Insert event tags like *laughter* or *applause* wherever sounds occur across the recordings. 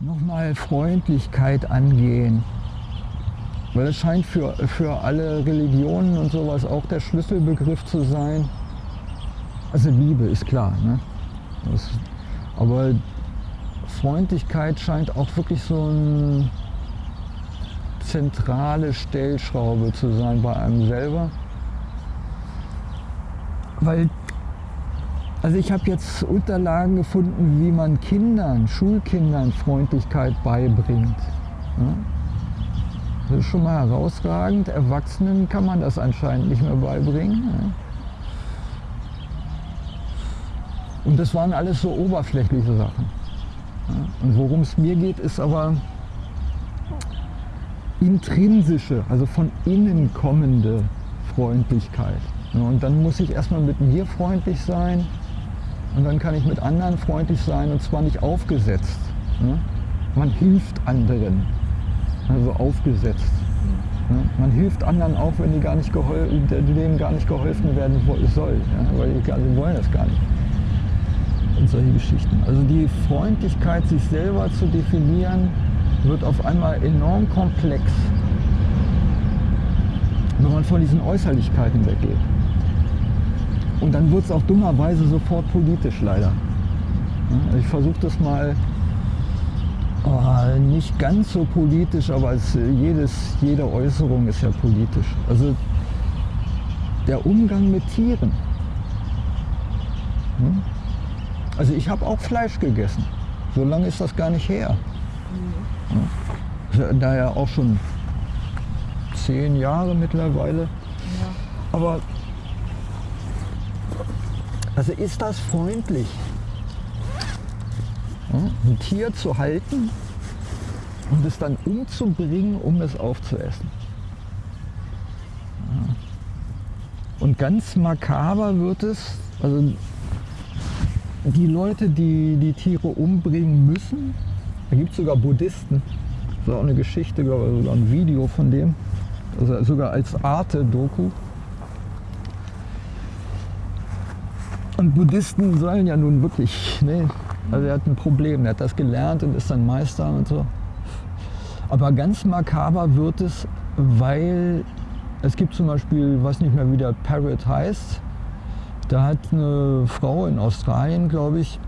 nochmal Freundlichkeit angehen. Weil es scheint für, für alle Religionen und sowas auch der Schlüsselbegriff zu sein. Also Liebe ist klar, ne? Das, aber Freundlichkeit scheint auch wirklich so eine zentrale Stellschraube zu sein bei einem selber. Weil, also ich habe jetzt Unterlagen gefunden, wie man Kindern, Schulkindern Freundlichkeit beibringt. Das ist schon mal herausragend. Erwachsenen kann man das anscheinend nicht mehr beibringen. Und das waren alles so oberflächliche Sachen. Und worum es mir geht, ist aber intrinsische, also von innen kommende Freundlichkeit. Und dann muss ich erstmal mit mir freundlich sein und dann kann ich mit anderen freundlich sein und zwar nicht aufgesetzt. Man hilft anderen, also aufgesetzt. Man hilft anderen auch, wenn die gar nicht denen gar nicht geholfen werden soll, weil die wollen das gar nicht und solche Geschichten. Also die Freundlichkeit, sich selber zu definieren, wird auf einmal enorm komplex, wenn man von diesen Äußerlichkeiten weggeht. Und dann wird es auch dummerweise sofort politisch leider. Ich versuche das mal oh, nicht ganz so politisch, aber es, jedes, jede Äußerung ist ja politisch. Also der Umgang mit Tieren. Hm? Also ich habe auch Fleisch gegessen. So lange ist das gar nicht her. Mhm. Daher auch schon zehn Jahre mittlerweile. Ja. Aber also ist das freundlich, ein Tier zu halten und es dann umzubringen, um es aufzuessen. Und ganz makaber wird es, also die Leute, die die Tiere umbringen müssen, da gibt es sogar Buddhisten, das ist auch eine Geschichte, sogar ein Video von dem, also sogar als Arte-Doku. Und Buddhisten sollen ja nun wirklich, ne, also er hat ein Problem, er hat das gelernt und ist dann Meister und so. Aber ganz makaber wird es, weil es gibt zum Beispiel, weiß nicht mehr wie der Parrot heißt, da hat eine Frau in Australien, glaube ich,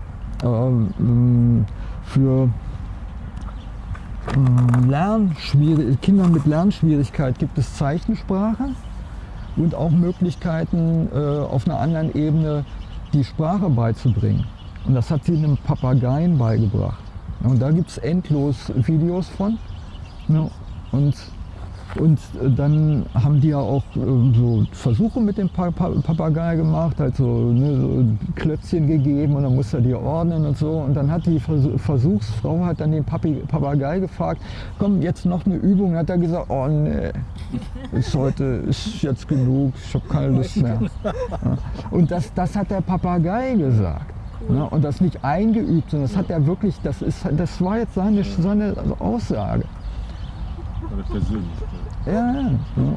ähm, für ähm, Kinder mit Lernschwierigkeit gibt es Zeichensprache und auch Möglichkeiten äh, auf einer anderen Ebene die Sprache beizubringen. Und das hat sie einem Papageien beigebracht. Und da gibt es endlos Videos von. Und und äh, dann haben die ja auch äh, so Versuche mit dem Papagei gemacht, halt so, ne, so Klötzchen gegeben und dann musste er die ordnen und so. Und dann hat die Versuchsfrau hat dann den Papagei gefragt, komm, jetzt noch eine Übung. Und hat er gesagt, oh nee, ist heute ist jetzt genug, ich habe keine Lust mehr. Und das, das hat der Papagei gesagt. Ne? Und das nicht eingeübt, sondern das hat er wirklich, das, ist, das war jetzt seine, seine Aussage. Ja, ja.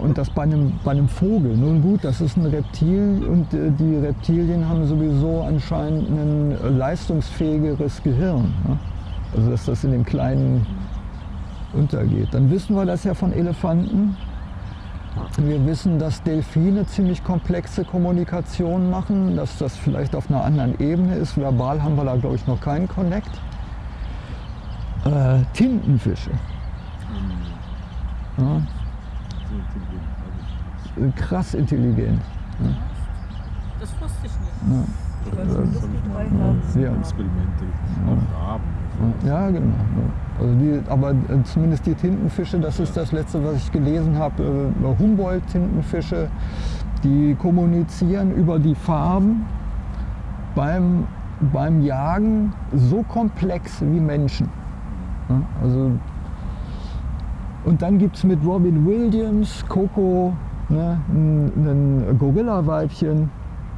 Und das bei einem, bei einem Vogel. Nun gut, das ist ein Reptil und äh, die Reptilien haben sowieso anscheinend ein leistungsfähigeres Gehirn. Also dass das in dem Kleinen untergeht. Dann wissen wir das ja von Elefanten. Wir wissen, dass Delfine ziemlich komplexe Kommunikation machen, dass das vielleicht auf einer anderen Ebene ist. Verbal haben wir da, glaube ich, noch keinen Connect. Äh, Tintenfische. Ja. Krass intelligent. Ja. Das wusste ich nicht. Ja. Ja. Experimente Ja, genau. Also die, aber äh, zumindest die Tintenfische, das ist das letzte, was ich gelesen habe, äh, Humboldt-Tintenfische, die kommunizieren über die Farben beim, beim Jagen so komplex wie Menschen. Also und dann gibt es mit Robin Williams, Coco, ne, ein, ein Gorilla-Weibchen,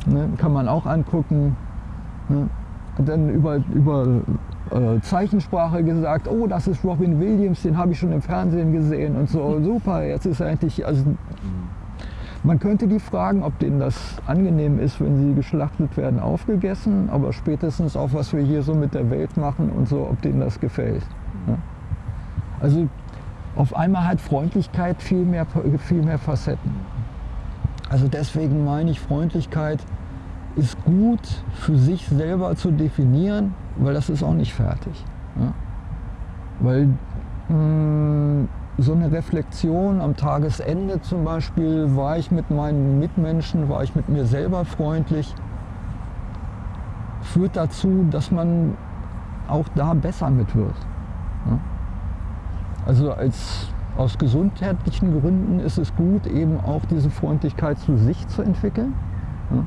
ne, kann man auch angucken. Ne. Dann über, über äh, Zeichensprache gesagt, oh, das ist Robin Williams, den habe ich schon im Fernsehen gesehen und so, *laughs* super, jetzt ist er endlich, also man könnte die fragen, ob denen das angenehm ist, wenn sie geschlachtet werden, aufgegessen, aber spätestens auch, was wir hier so mit der Welt machen und so, ob denen das gefällt. Also auf einmal hat Freundlichkeit viel mehr, viel mehr Facetten. Also deswegen meine ich, Freundlichkeit ist gut für sich selber zu definieren, weil das ist auch nicht fertig. Ja? Weil mh, so eine Reflexion am Tagesende zum Beispiel, war ich mit meinen Mitmenschen, war ich mit mir selber freundlich, führt dazu, dass man auch da besser mit wird. Ja? Also als, aus gesundheitlichen Gründen ist es gut, eben auch diese Freundlichkeit zu sich zu entwickeln. Ja?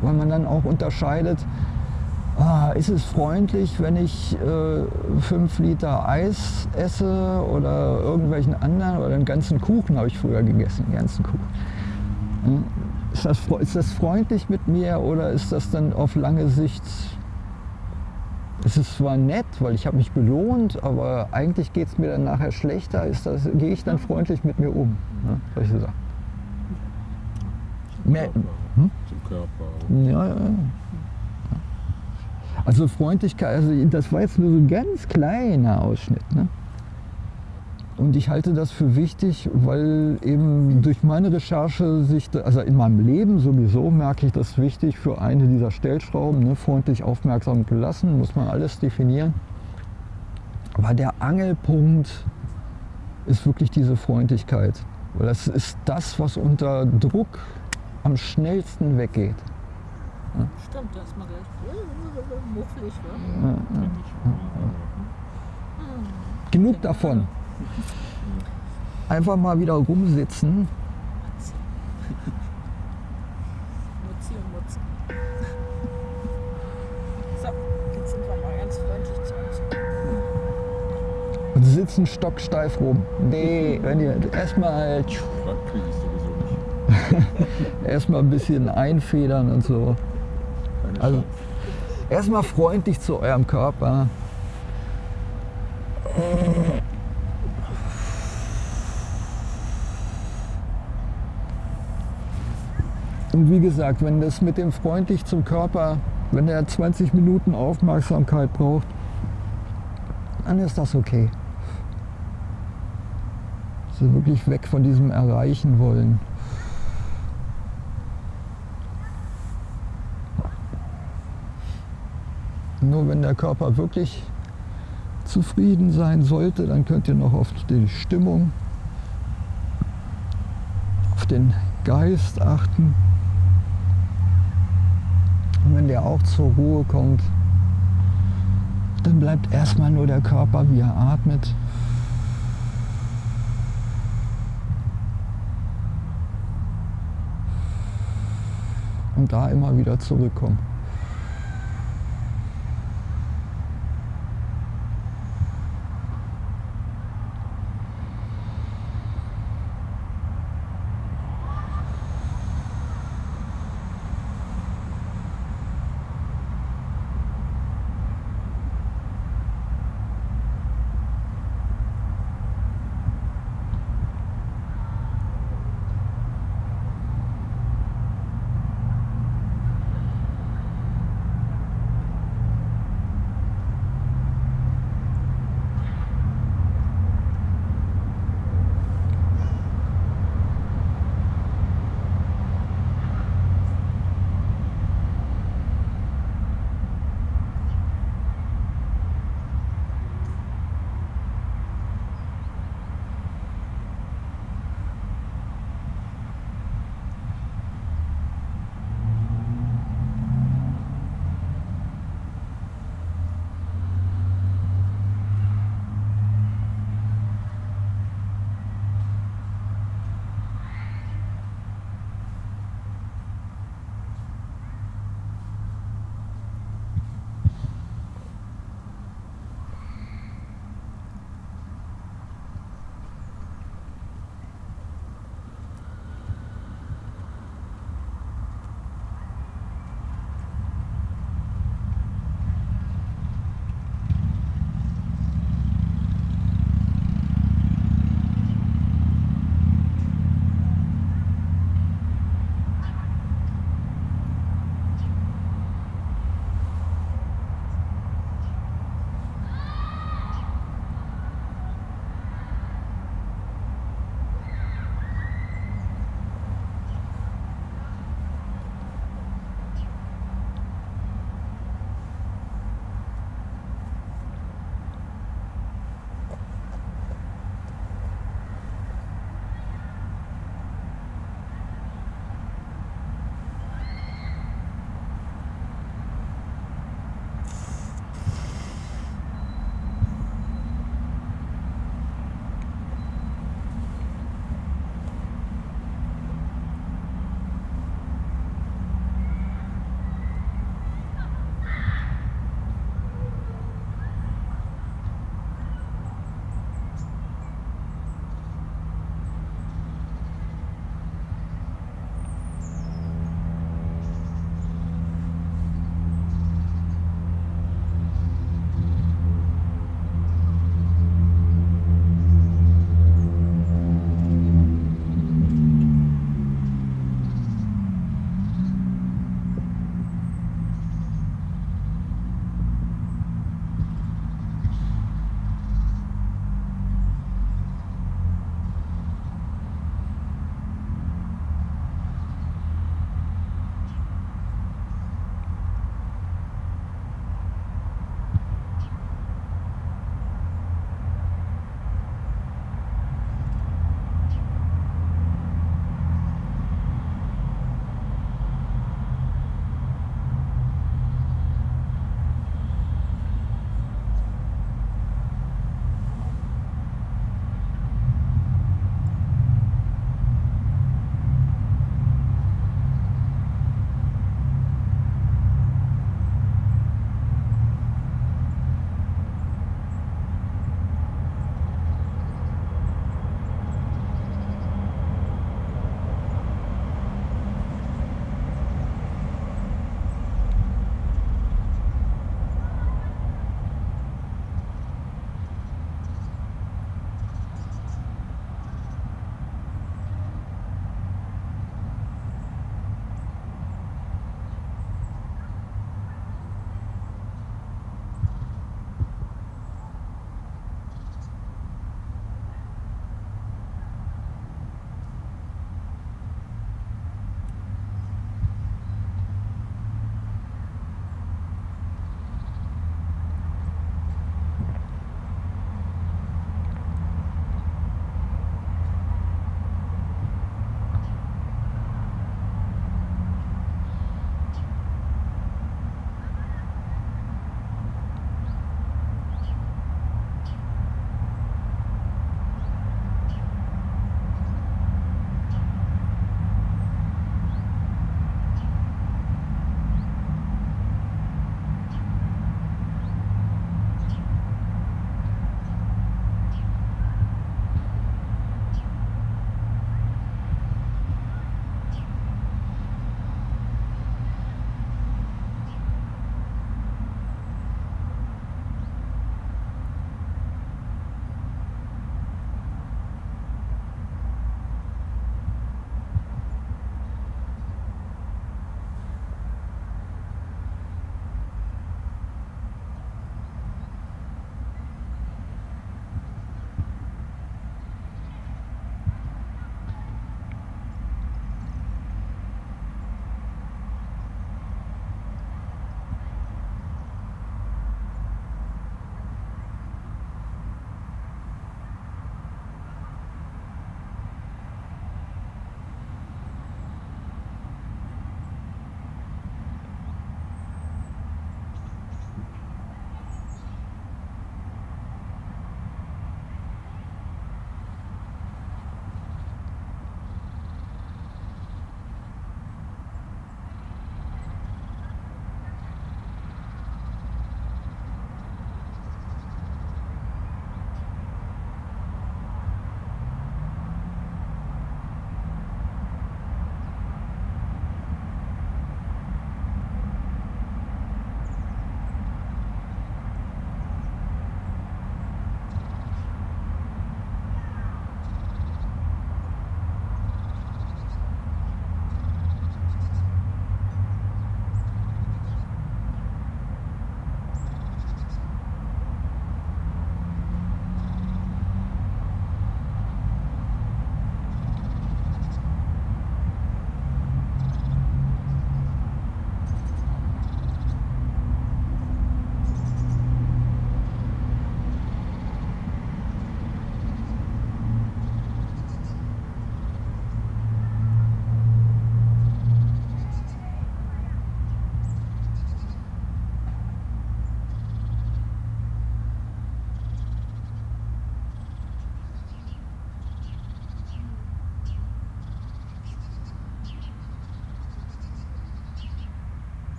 Weil man dann auch unterscheidet, ah, ist es freundlich, wenn ich äh, fünf Liter Eis esse oder irgendwelchen anderen oder einen ganzen Kuchen habe ich früher gegessen, einen ganzen Kuchen. Ja? Ist, das, ist das freundlich mit mir oder ist das dann auf lange Sicht es ist zwar nett, weil ich habe mich belohnt, aber eigentlich geht es mir dann nachher schlechter. Ist das, gehe ich dann freundlich mit mir um? Ne? Solche Sachen. Zum Körper. hm? Zum Körper. ja, ja, ja. Also Freundlichkeit, also das war jetzt nur so ein ganz kleiner Ausschnitt. Ne? Und ich halte das für wichtig, weil eben durch meine Recherche sich, also in meinem Leben sowieso merke ich das wichtig für eine dieser Stellschrauben, ne, freundlich, aufmerksam, gelassen, muss man alles definieren. Aber der Angelpunkt ist wirklich diese Freundlichkeit. Weil das ist das, was unter Druck am schnellsten weggeht. Stimmt, da ist man gleich mufflig. Ja, Ne? ja. Genug davon. Einfach mal wieder rumsitzen. Mutzi und Mutzi. So, jetzt sind wir mal ganz freundlich zu euch. und sitzen stocksteif rum. Nee, wenn ihr erstmal kriege ich sowieso nicht. *laughs* erstmal ein bisschen einfedern und so. Keine Also erstmal freundlich zu eurem Körper. Und wie gesagt, wenn das mit dem freundlich zum Körper, wenn er 20 Minuten Aufmerksamkeit braucht, dann ist das okay. Also wirklich weg von diesem Erreichen wollen. Nur wenn der Körper wirklich zufrieden sein sollte, dann könnt ihr noch auf die Stimmung, auf den Geist achten. Der auch zur Ruhe kommt, dann bleibt erstmal nur der Körper, wie er atmet. Und da immer wieder zurückkommen.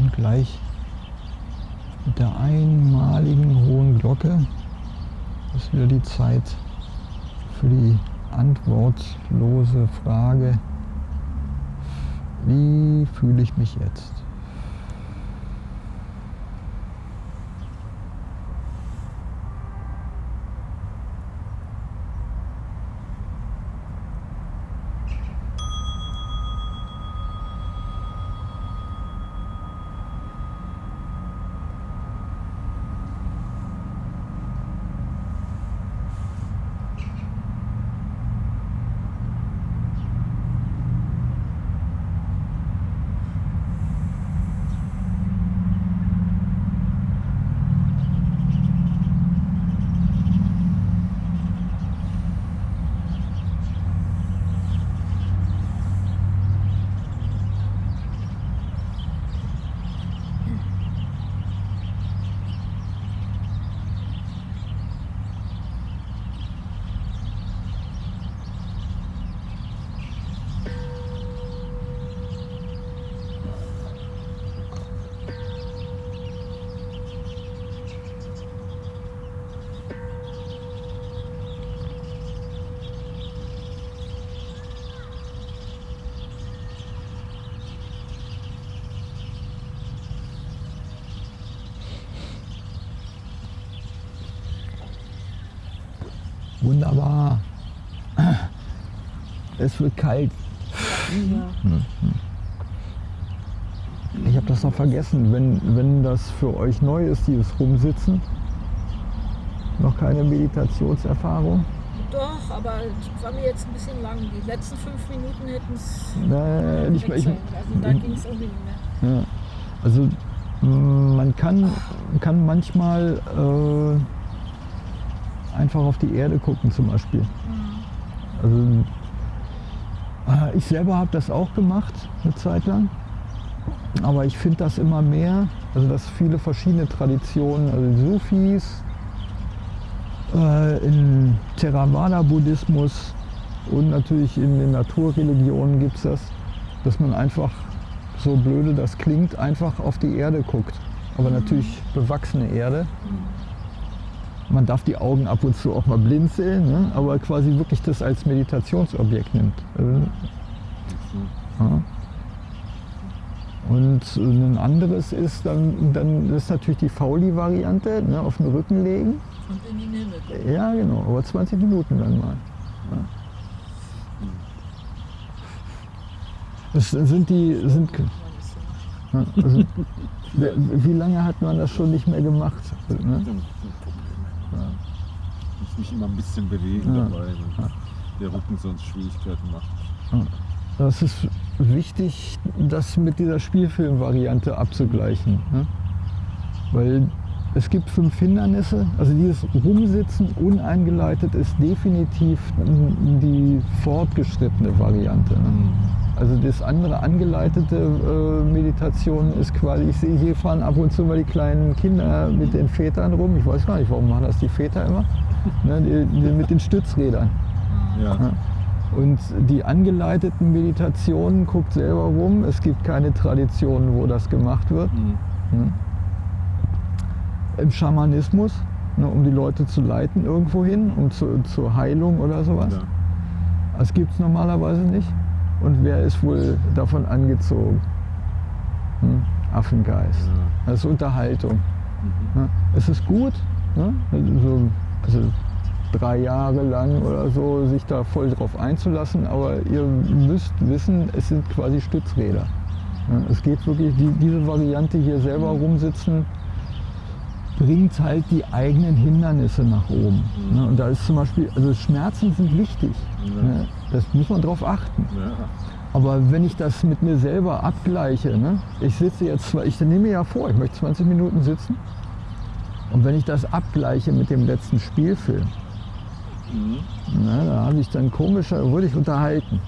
Und gleich mit der einmaligen hohen Glocke ist wieder die Zeit für die antwortlose Frage, wie fühle ich mich jetzt? Wunderbar. Es wird kalt. Ja. Ich habe das noch vergessen, wenn, wenn das für euch neu ist, dieses Rumsitzen. Noch keine Meditationserfahrung. Doch, aber es war mir jetzt ein bisschen lang. Die letzten fünf Minuten hätten es Nein, ich, ich, Also da ging es irgendwie nicht mehr. ja. Also man kann, kann manchmal äh, einfach auf die Erde gucken zum Beispiel. Also äh, ich selber habe das auch gemacht eine Zeit lang. Aber ich finde das immer mehr, also dass viele verschiedene Traditionen, also die Sufis, äh, im Theravada-Buddhismus und natürlich in den Naturreligionen gibt es das, dass man einfach, so blöde das klingt, einfach auf die Erde guckt. Aber natürlich bewachsene Erde. Man darf die Augen ab und zu auch mal blinzeln, ne? aber quasi wirklich das als Meditationsobjekt nimmt. Ja. Und ein anderes ist dann, dann ist natürlich die Fauli-Variante, ne, auf den Rücken legen. Und in den Himmel gucken. Ja, genau, aber 20 Minuten dann mal. Ja. Das sind die, sind, also, wie lange hat man das schon nicht mehr gemacht? *laughs* Ne? ein Problem. Ich muss mich immer ein bisschen bewegen Ja. dabei, wenn der Rücken sonst Schwierigkeiten macht. Das ist wichtig, das mit dieser Spielfilmvariante abzugleichen. Ne? Weil es gibt fünf Hindernisse. Also dieses Rumsitzen uneingeleitet ist definitiv die fortgeschrittene Variante. Ne? Also das andere angeleitete äh, Meditation ist quasi, ich sehe hier fahren ab und zu mal die kleinen Kinder mit den Vätern rum. Ich weiß gar nicht, warum machen das die Väter immer? Ne, die, die mit den Stützrädern. Ja. Ja. Und die angeleiteten Meditationen guckt selber rum. Es gibt keine Tradition, wo das gemacht wird. Mhm. Ne? Im Schamanismus, ne, um die Leute zu leiten irgendwo hin, um zu, zur Heilung oder sowas. Ja. Das gibt es normalerweise nicht. Und wer ist wohl davon angezogen? Hm? Affengeist. Ja. Das ist Unterhaltung. Mhm. Ne? Es ist gut, ne? also, also drei Jahre lang oder so, sich da voll drauf einzulassen, aber ihr müsst wissen, es sind quasi Stützräder. Es geht wirklich, die, diese Variante hier selber rumsitzen, bringt halt die eigenen Hindernisse nach oben. Mhm. Und da ist zum Beispiel, also Schmerzen sind wichtig. Ja. Das muss man drauf achten. Ja. Aber wenn ich das mit mir selber abgleiche, ne? ich sitze jetzt, ich nehme mir ja vor, ich möchte 20 Minuten sitzen. Und wenn ich das abgleiche mit dem letzten Spielfilm, Mhm. na, da habe ich dann komischer, wurde ich unterhalten.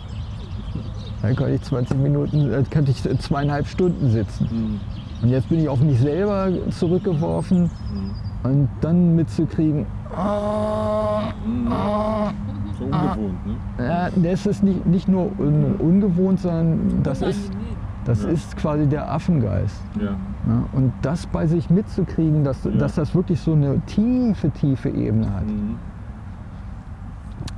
Dann könnte ich 20 Minuten, äh, könnte ich zweieinhalb Stunden sitzen. Mhm. Und jetzt bin ich auf mich selber zurückgeworfen Mhm. und dann mitzukriegen, ah, ah, So ungewohnt, ne? ja, das ist nicht, nicht nur un, ungewohnt, sondern das ist. Das Ja. ist quasi der Affengeist. Ja. Ja, und das bei sich mitzukriegen, dass, dass das wirklich so eine tiefe, tiefe Ebene hat. Mhm.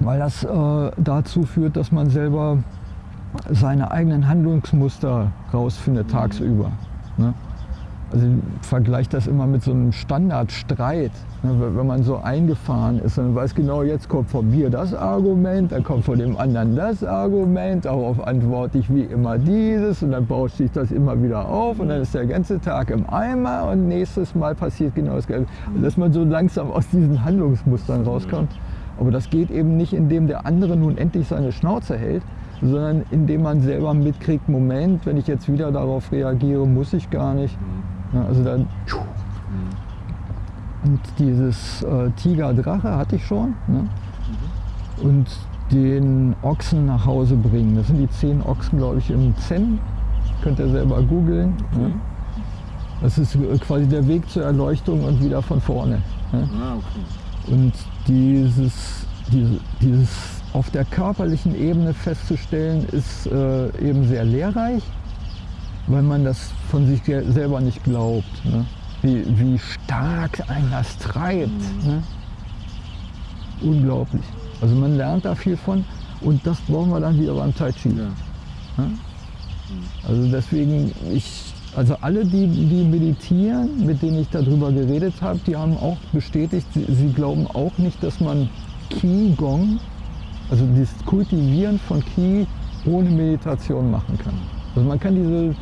Weil das äh, dazu führt, dass man selber seine eigenen Handlungsmuster rausfindet tagsüber. Ne? Also ich vergleiche das immer mit so einem Standardstreit. Ne? Wenn- man so eingefahren ist und weiß genau, jetzt kommt von mir das Argument, dann kommt von dem anderen das Argument, darauf antworte ich wie immer dieses und dann bauscht sich das immer wieder auf und dann ist der ganze Tag im Eimer und nächstes Mal passiert genau das Gleiche. Also, Dass man so langsam aus diesen Handlungsmustern rauskommt. Aber das geht eben nicht, indem der andere nun endlich seine Schnauze hält, sondern indem man selber mitkriegt, Moment, wenn ich jetzt wieder darauf reagiere, muss ich gar nicht. Ja, also dann und dieses äh, Tiger-Drache hatte ich schon. Ne? Und den Ochsen nach Hause bringen. Das sind die zehn Ochsen, glaube ich, im Zen. Könnt ihr selber googeln. Ne? Das ist äh, quasi der Weg zur Erleuchtung und wieder von vorne. Ne? Ah, okay. Und dieses, diese, dieses auf der körperlichen Ebene festzustellen, ist äh, eben sehr lehrreich, weil man das von sich selber nicht glaubt. Ne? Wie, wie stark einen das treibt. Ne? Unglaublich. Also man lernt da viel von und das brauchen wir dann wieder beim Tai Chi. Ja. Also deswegen, ich, also alle, die, die meditieren, mit denen ich darüber geredet habe, die haben auch bestätigt, sie, sie glauben auch nicht, dass man Qi-Gong, also das Kultivieren von Qi ohne Meditation machen kann. Also man kann diese,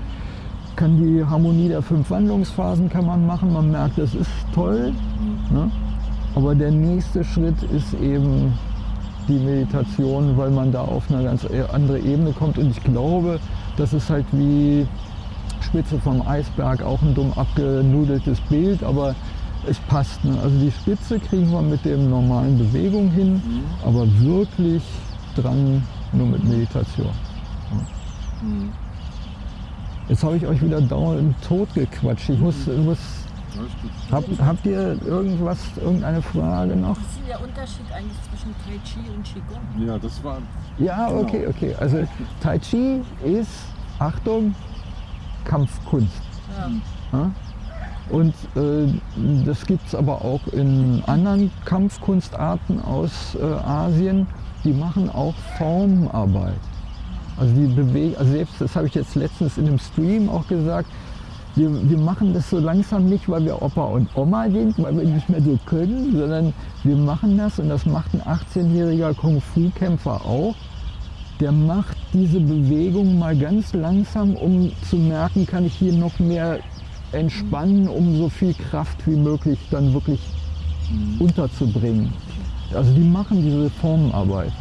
kann die Harmonie der fünf Wandlungsphasen kann man machen, man merkt, das ist toll, ne? aber der nächste Schritt ist eben die Meditation, weil man da auf eine ganz andere Ebene kommt. Und ich glaube, das ist halt wie Spitze vom Eisberg, auch ein dumm abgenudeltes Bild, aber es passt. Ne? Also die Spitze kriegen wir mit dem normalen Bewegung hin, aber wirklich dran nur mit Meditation. Mhm. Jetzt habe ich euch wieder dauernd tot gequatscht. Ich muss, muss hab, habt ihr irgendwas, irgendeine Frage noch? Was ist denn der Unterschied eigentlich zwischen Tai Chi und Qigong? Ja, das war. Ja, Genau. okay, okay. Also Tai Chi ist, Achtung, Kampfkunst. Ja. Ja? Und äh, das gibt es aber auch in anderen Kampfkunstarten aus äh, Asien. Die machen auch Formarbeit. Also die bewegen, also selbst das habe ich jetzt letztens in einem Stream auch gesagt, wir, wir machen das so langsam nicht, weil wir Opa und Oma sind, weil wir nicht mehr so können, sondern wir machen das und das macht ein 18-jähriger Kung-Fu-Kämpfer auch. Der macht diese Bewegung mal ganz langsam, um zu merken, kann ich hier noch mehr entspannen, um so viel Kraft wie möglich dann wirklich unterzubringen. Also die machen diese Formenarbeit.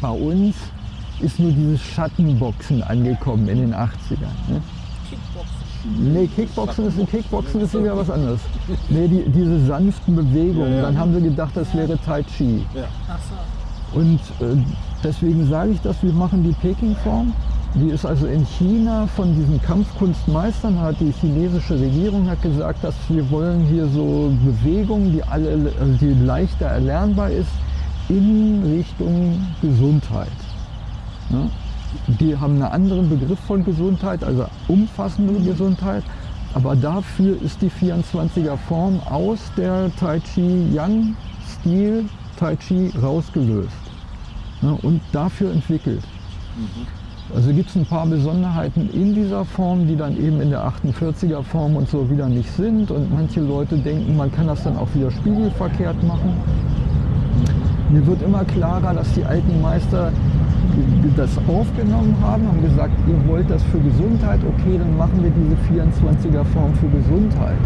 Bei uns ist nur dieses Schattenboxen angekommen in den 80ern. Ne? Kickboxen. Nee, Kickboxen ist, Kickboxen ist wieder was anderes. Nee, die, diese sanften Bewegungen, Ja, ja. dann haben sie gedacht, das wäre Tai Chi. So. Und äh, deswegen sage ich das, wir machen die Peking-Form. Die ist also in China von diesen Kampfkunstmeistern, hat die chinesische Regierung hat gesagt, dass wir wollen hier so Bewegungen, die alle, also die leichter erlernbar ist, in Richtung Gesundheit. Die haben einen anderen Begriff von Gesundheit, also umfassende Gesundheit. Aber dafür ist die 24er Form aus der Tai Chi Yang Stil Tai Chi rausgelöst ne, und dafür entwickelt. Also gibt es ein paar Besonderheiten in dieser Form, die dann eben in der 48er Form und so wieder nicht sind. Und manche Leute denken, man kann das dann auch wieder spiegelverkehrt machen. Mir wird immer klarer, dass die alten Meister das aufgenommen haben, haben gesagt, ihr wollt das für Gesundheit, okay, dann machen wir diese 24er Form für Gesundheit.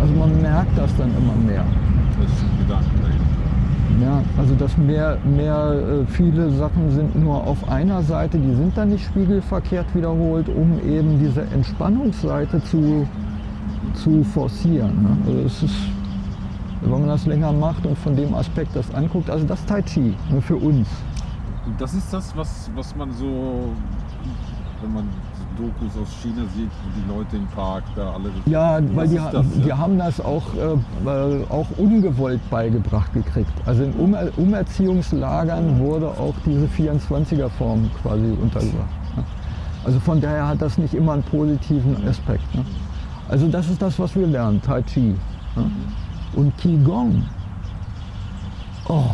Also man merkt das dann immer mehr. Das ist ein Gedanke dahinter. Ja, also dass mehr, mehr äh, viele Sachen sind nur auf einer Seite, die sind dann nicht spiegelverkehrt wiederholt, um eben diese Entspannungsseite zu, zu forcieren. Ne? Also es ist, wenn man das länger macht und von dem Aspekt das anguckt, also das Tai Chi nur für uns. Und das ist das, was, was man so, wenn man Dokus aus China sieht, die Leute im Park da alle. Ja, weil die, das, die ja. haben das auch, äh, äh, auch ungewollt beigebracht gekriegt. Also in Umer Umerziehungslagern wurde auch diese 24er-Form quasi untergebracht. ne? Also von daher hat das nicht immer einen positiven Aspekt. Ne? Also das ist das, was wir lernen, Tai Chi. Ne? Und Qigong. Oh.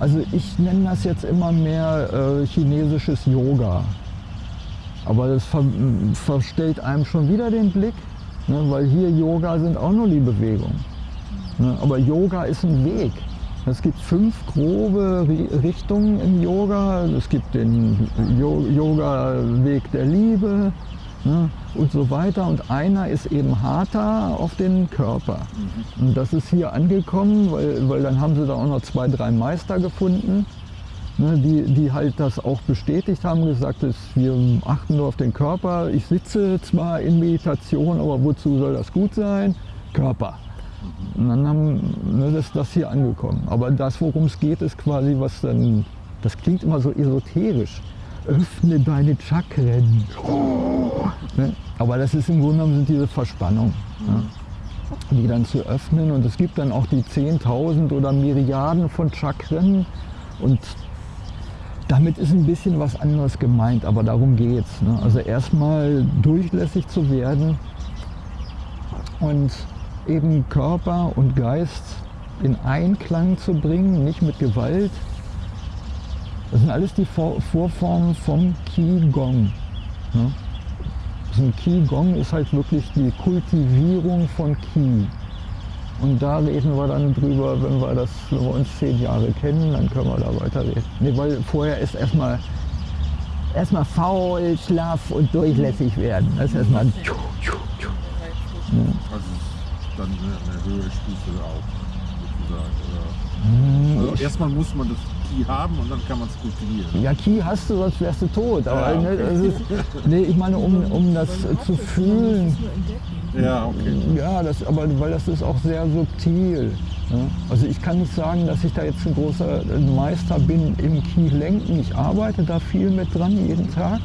Also ich nenne das jetzt immer mehr äh, chinesisches Yoga. Aber das ver verstellt einem schon wieder den Blick, ne? weil hier Yoga sind auch nur die Bewegungen. Ne? Aber Yoga ist ein Weg. Es gibt fünf grobe Richtungen im Yoga. Es gibt den Yoga-Weg der Liebe ne, und so weiter. Und einer ist eben Hatha auf den Körper. Mhm. Und das ist hier angekommen, weil, weil dann haben sie da auch noch zwei, drei Meister gefunden, ne, die, die halt das auch bestätigt haben, gesagt, dass wir achten nur auf den Körper. Ich sitze zwar in Meditation, aber wozu soll das gut sein? Körper. Und dann haben, ne, das, das hier angekommen. Aber das, worum es geht, ist quasi, was dann, das klingt immer so esoterisch. Öffne deine Chakren. Ne? Aber das ist im Grunde genommen sind diese Verspannungen, ne? die dann zu öffnen. Und es gibt dann auch die 10.000 oder Milliarden von Chakren. Und damit ist ein bisschen was anderes gemeint, aber darum geht es. Ne? Also erstmal durchlässig zu werden und eben Körper und Geist in Einklang zu bringen, nicht mit Gewalt. Das sind alles die Vorformen vom Qigong. Ne? Also ein Qigong ist halt wirklich die Kultivierung von Qi. Und da reden wir dann drüber, wenn wir, das, wenn wir uns zehn Jahre kennen, dann können wir da weiterreden. Nee, weil vorher ist erstmal erstmal faul, schlaff und durchlässig werden. Das ist erstmal. Ja. Also dann eine, höhere Stufe auch, sozusagen. Oder? Also erstmal muss man das Ki haben und dann kann man es kultivieren. Ja, Ki hast du, sonst wärst du tot. Aber ja, okay. ne, ist, nee, ich meine, um, um das zu fühlen. Ja, okay. Ja, das, aber weil das ist auch sehr subtil. Ne? Also ich kann nicht sagen, dass ich da jetzt ein großer Meister bin im Ki-Lenken. Ich arbeite da viel mit dran jeden Tag.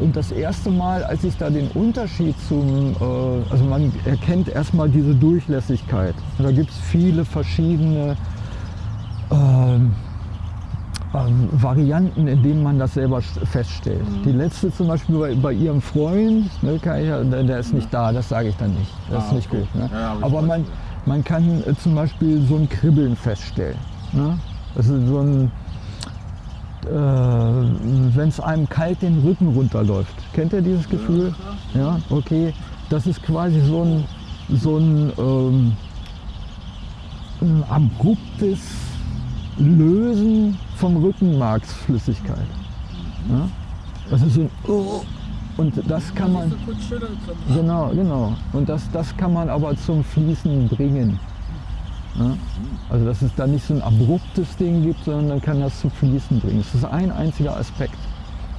Und das erste Mal, als ich da den Unterschied zum, äh, also man erkennt erstmal diese Durchlässigkeit. Da gibt es viele verschiedene ähm, äh, Varianten, in denen man das selber feststellt. Mhm. Die letzte zum Beispiel bei, bei ihrem Freund, ne, ich, der, ist nicht da, das sage ich dann nicht. Das ah, ist nicht okay. gut. Ne? Ja, aber, man, man kann äh, zum Beispiel so ein Kribbeln feststellen. Ne? Das ist so ein äh, wenn es einem kalt den Rücken runterläuft. Kennt ihr dieses Gefühl? Ja, okay. Das ist quasi so ein, so ein, ähm, ein abruptes Lösen von Rückenmarksflüssigkeit. Ja? Das ist so ein oh, und das kann man genau genau und das das kann man aber zum Fließen bringen. Ja? Also dass es da nicht so ein abruptes Ding gibt, sondern dann kann das zum Fließen bringen. Das ist ein einziger Aspekt.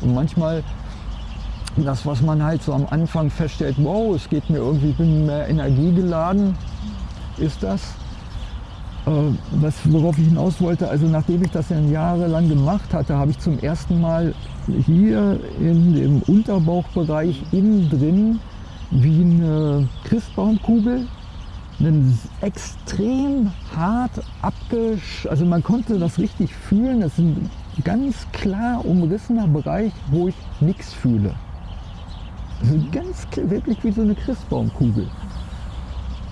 Und manchmal das, was man halt so am Anfang feststellt, wow, es geht mir irgendwie, ich bin mehr energiegeladen, ist das. Äh, was, worauf ich hinaus wollte, also nachdem ich das dann jahrelang gemacht hatte, habe ich zum ersten Mal hier in dem Unterbauchbereich innen drin wie eine Christbaumkugel einen extrem hart abgesch... Also man konnte das richtig fühlen. Das ist ein ganz klar umrissener Bereich, wo ich nichts fühle. Also ganz wirklich wie so eine Christbaumkugel.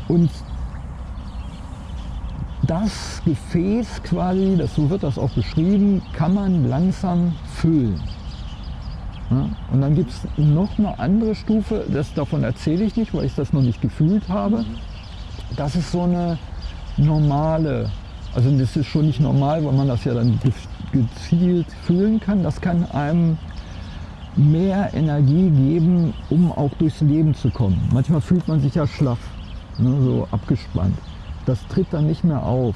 Und das Gefäß quasi, das, so wird das auch beschrieben, kann man langsam füllen. Ja, und dann gibt es noch eine andere Stufe, das, davon erzähle ich nicht, weil ich das noch nicht gefühlt habe das ist so eine normale, also das ist schon nicht normal, weil man das ja dann gezielt fühlen kann. Das kann einem mehr Energie geben, um auch durchs Leben zu kommen. Manchmal fühlt man sich ja schlaff, ne, so abgespannt. Das tritt dann nicht mehr auf,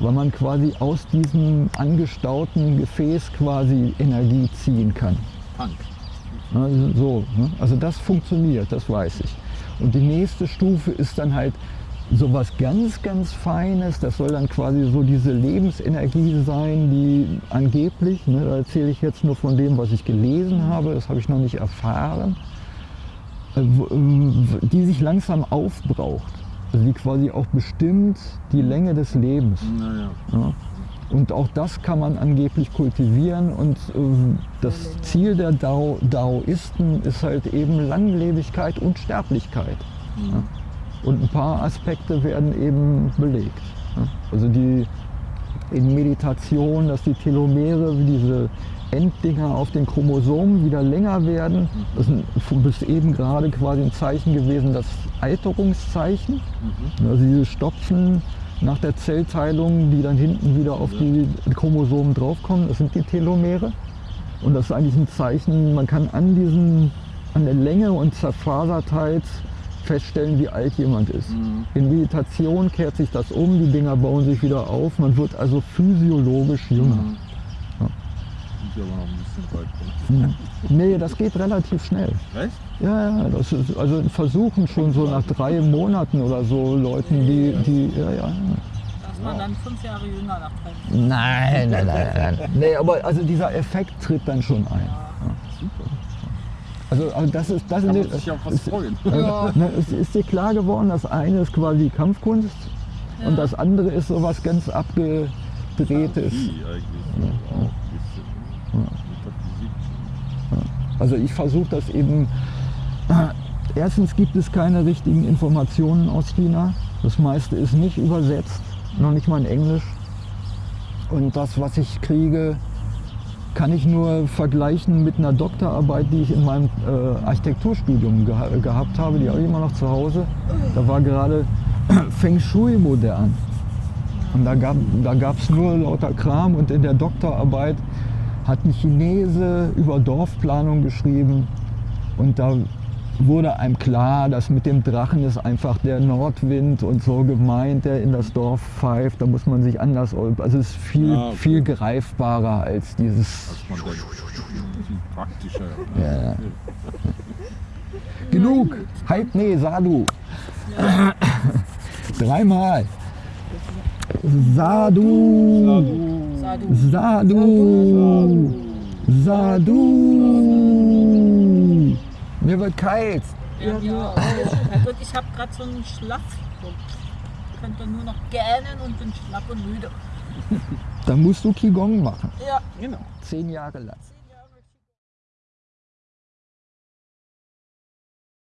weil man quasi aus diesem angestauten Gefäß quasi Energie ziehen kann. Punk. Ne, so, ne? Also das funktioniert, das weiß ich. Und die nächste Stufe ist dann halt so was ganz, ganz Feines. Das soll dann quasi so diese Lebensenergie sein, die angeblich, ne, da erzähle ich jetzt nur von dem, was ich gelesen habe, das habe ich noch nicht erfahren, äh, die sich langsam aufbraucht. Also die quasi auch bestimmt die Länge des Lebens. Naja. Ja. Und auch das kann man angeblich kultivieren und äh, das Ziel der Dao, Daoisten ist halt eben Langlebigkeit und Sterblichkeit. Ja. Und ein paar Aspekte werden eben belegt. Ja. Also die in Meditation, dass die Telomere, wie diese Enddinger auf den Chromosomen wieder länger werden. Das ist bis eben gerade quasi ein Zeichen gewesen, das Alterungszeichen. Also diese Stopfen nach der Zellteilung, die dann hinten wieder auf die Chromosomen draufkommen, das sind die Telomere. Und das ist eigentlich ein Zeichen, man kann an, diesen, an der Länge und Zerfasertheit feststellen, wie alt jemand ist. Mhm. In Meditation kehrt sich das um, die Dinger bauen sich wieder auf, man wird also physiologisch jünger. Mhm. Ja. Ja aber noch ein bisschen weit. Nee, das geht relativ schnell. Echt? Ja, ja, das ist, also versuchen schon so nach drei Monaten oder so Leuten, die, die, ja, ja. Da ist man dann fünf Jahre jünger nach drei Nein, nein, nein, nein. Nee, aber also dieser Effekt tritt dann schon ein. Also, also das ist, das Kann ist, sich auf was ist, freuen. also, ne, ist, ist dir klar geworden, das eine ist quasi Kampfkunst Ja. und das andere ist sowas ganz abgedrehtes. Also ich versuche das eben, erstens gibt es keine richtigen Informationen aus China. Das meiste ist nicht übersetzt, noch nicht mal in Englisch. Und das, was ich kriege, kann ich nur vergleichen mit einer Doktorarbeit, die ich in meinem äh, Architekturstudium geha gehabt habe. Die habe ich immer noch zu Hause. Da war gerade *clears throat* Feng Shui modern. Und da gab es da nur lauter Kram und in der Doktorarbeit hat ein Chinese über Dorfplanung geschrieben und da wurde einem klar, dass mit dem Drachen ist einfach der Nordwind und so gemeint, der in das Dorf pfeift. Da muss man sich anders, also es ist viel, Ah, okay. viel greifbarer als dieses. Als man praktischer. Ja, ja. Genug! Halt, nee, Sadu! Dreimal! Sadu! Sadu. Sadu! Sadu! Mir wird kalt! Ja, ja. Also ich habe gerade so einen Schlaf. Ich könnte nur noch gähnen und bin schlapp und müde. Dann musst du Qigong machen. Ja. Genau. Zehn Jahre lang.